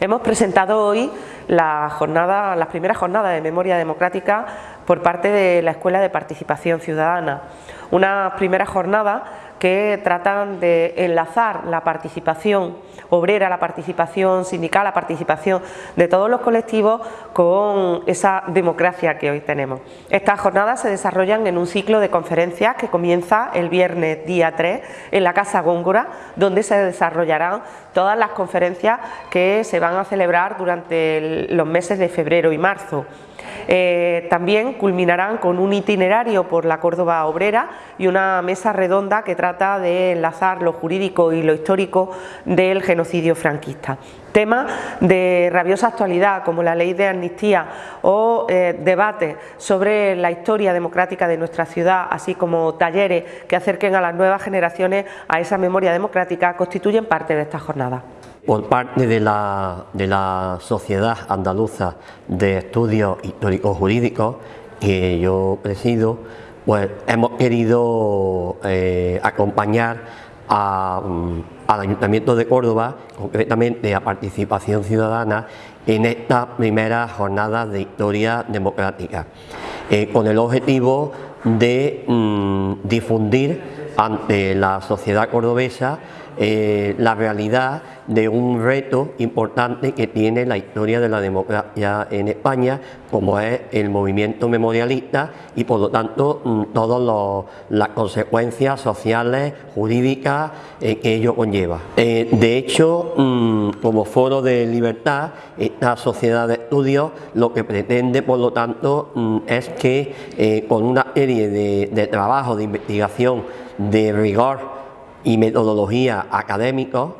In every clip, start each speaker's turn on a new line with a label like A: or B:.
A: Hemos presentado hoy la jornada, las primeras jornadas de memoria democrática por parte de la Escuela de Participación Ciudadana. Una primera jornada que tratan de enlazar la participación obrera, la participación sindical, la participación de todos los colectivos con esa democracia que hoy tenemos. Estas jornadas se desarrollan en un ciclo de conferencias que comienza el viernes día 3 en la Casa Góngora, donde se desarrollarán todas las conferencias que se van a celebrar durante los meses de febrero y marzo. Eh, también culminarán con un itinerario por la Córdoba obrera y una mesa redonda que trata de enlazar lo jurídico y lo histórico del genocidio franquista. Temas de rabiosa actualidad como la ley de amnistía o eh, debates sobre la historia democrática de nuestra ciudad, así como talleres que acerquen a las nuevas generaciones a esa memoria democrática, constituyen parte de esta jornada
B: por parte de la, de la Sociedad Andaluza de Estudios Históricos Jurídicos, que yo presido, pues hemos querido eh, acompañar mm, al Ayuntamiento de Córdoba, concretamente a Participación Ciudadana, en esta primera jornada de historia democrática, eh, con el objetivo de mm, difundir ante la sociedad cordobesa eh, la realidad de un reto importante que tiene la historia de la democracia en España, como es el movimiento memorialista y por lo tanto mm, todas las consecuencias sociales, jurídicas eh, que ello conlleva. Eh, de hecho, mm, como foro de libertad, esta sociedad de estudios lo que pretende por lo tanto mm, es que con una serie de, de trabajos de investigación de rigor y metodología académicos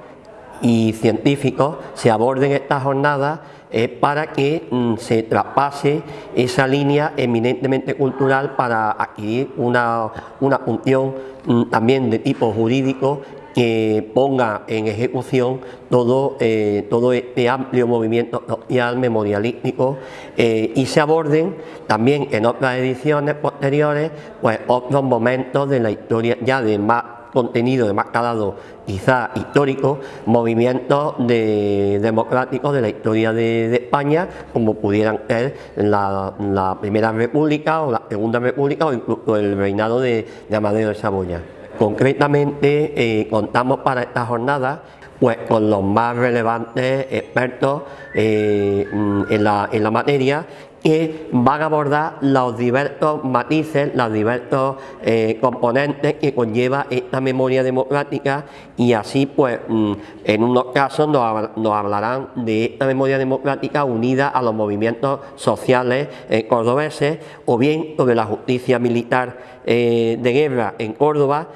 B: y científicos se aborden estas jornadas eh, para que mm, se traspase esa línea eminentemente cultural para adquirir una, una función mm, también de tipo jurídico que ponga en ejecución todo, eh, todo este amplio movimiento social memorialístico eh, y se aborden también en otras ediciones posteriores pues otros momentos de la historia ya de más contenido de más calado quizá histórico, movimientos democráticos de la historia de, España, como pudieran ser la, Primera República o la Segunda República o incluso el reinado de, Amadeo de Saboya. Concretamente eh, contamos para esta jornada pues con los más relevantes expertos eh, en, la, en la materia que van a abordar los diversos matices, los diversos eh, componentes que conlleva esta memoria democrática y así pues mm, en unos casos nos, hablarán de esta memoria democrática unida a los movimientos sociales eh, cordobeses o bien sobre la justicia militar eh, de guerra en Córdoba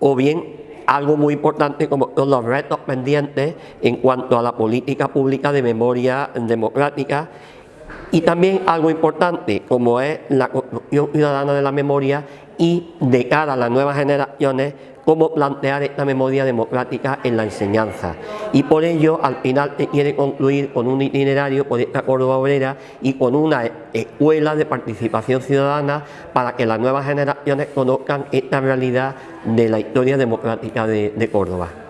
B: o bien algo muy importante como los retos pendientes en cuanto a la política pública de memoria democrática y también algo importante como es la construcción ciudadana de la memoria y de cara a las nuevas generaciones cómo plantear esta memoria democrática en la enseñanza. Y por ello, al final se quiere concluir con un itinerario por esta Córdoba Obrera y con una escuela de participación ciudadana para que las nuevas generaciones conozcan esta realidad de la historia democrática de Córdoba.